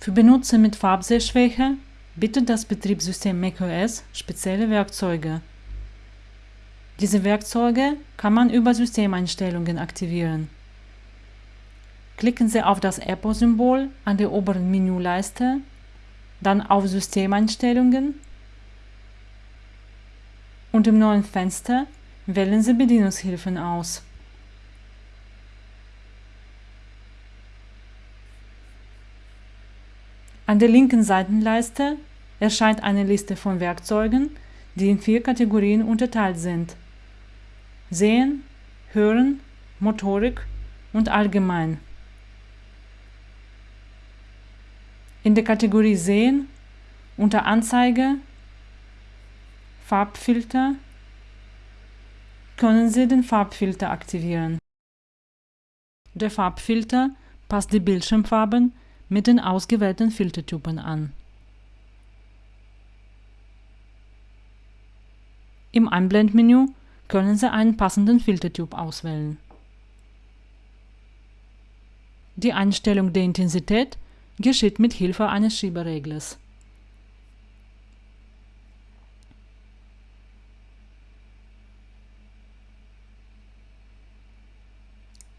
Für Benutzer mit Farbsehschwäche bietet das Betriebssystem macOS spezielle Werkzeuge. Diese Werkzeuge kann man über Systemeinstellungen aktivieren. Klicken Sie auf das Apple-Symbol an der oberen Menüleiste, dann auf Systemeinstellungen und im neuen Fenster wählen Sie Bedienungshilfen aus. An der linken Seitenleiste erscheint eine Liste von Werkzeugen, die in vier Kategorien unterteilt sind. Sehen, Hören, Motorik und Allgemein. In der Kategorie Sehen unter Anzeige Farbfilter können Sie den Farbfilter aktivieren. Der Farbfilter passt die Bildschirmfarben mit den ausgewählten Filtertypen an. Im Einblendmenü können Sie einen passenden Filtertyp auswählen. Die Einstellung der Intensität geschieht mit Hilfe eines Schiebereglers.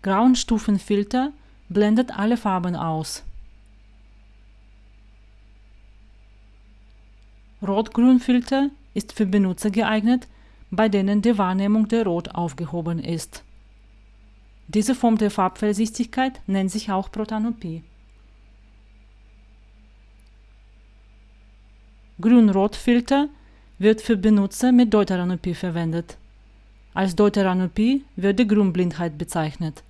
Grauenstufenfilter blendet alle Farben aus. Rot-Grün-Filter ist für Benutzer geeignet, bei denen die Wahrnehmung der Rot aufgehoben ist. Diese Form der Farbfellsichtigkeit nennt sich auch Protanopie. Grün-Rot-Filter wird für Benutzer mit Deuteranopie verwendet. Als Deuteranopie wird die Grünblindheit bezeichnet.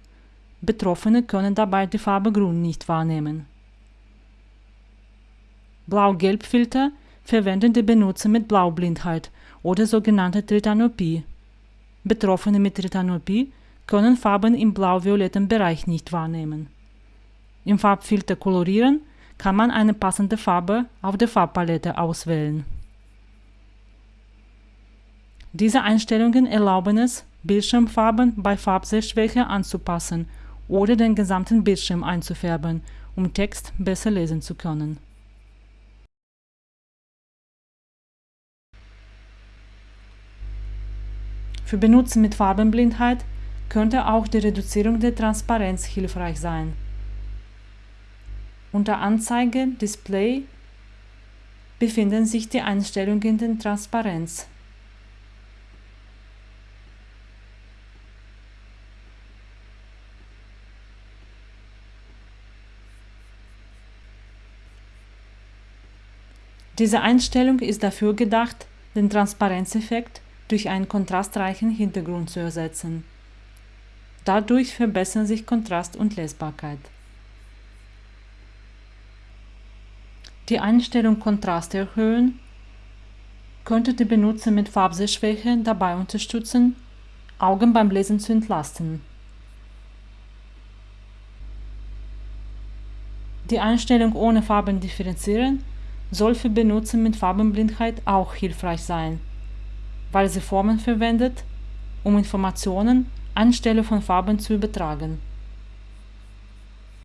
Betroffene können dabei die Farbe Grün nicht wahrnehmen. Blau-Gelb-Filter verwenden die Benutzer mit Blaublindheit oder sogenannte Tritanopie. Betroffene mit Tritanopie können Farben im blau-violetten Bereich nicht wahrnehmen. Im Farbfilter Kolorieren kann man eine passende Farbe auf der Farbpalette auswählen. Diese Einstellungen erlauben es, Bildschirmfarben bei Farbsehschwäche anzupassen oder den gesamten Bildschirm einzufärben, um Text besser lesen zu können. Für Benutzer mit Farbenblindheit könnte auch die Reduzierung der Transparenz hilfreich sein. Unter Anzeige Display befinden sich die Einstellungen der Transparenz. Diese Einstellung ist dafür gedacht, den Transparenzeffekt durch einen kontrastreichen Hintergrund zu ersetzen. Dadurch verbessern sich Kontrast und Lesbarkeit. Die Einstellung Kontrast erhöhen könnte die Benutzer mit Farbsehschwäche dabei unterstützen, Augen beim Lesen zu entlasten. Die Einstellung ohne Farben differenzieren soll für Benutzer mit Farbenblindheit auch hilfreich sein weil sie Formen verwendet, um Informationen anstelle von Farben zu übertragen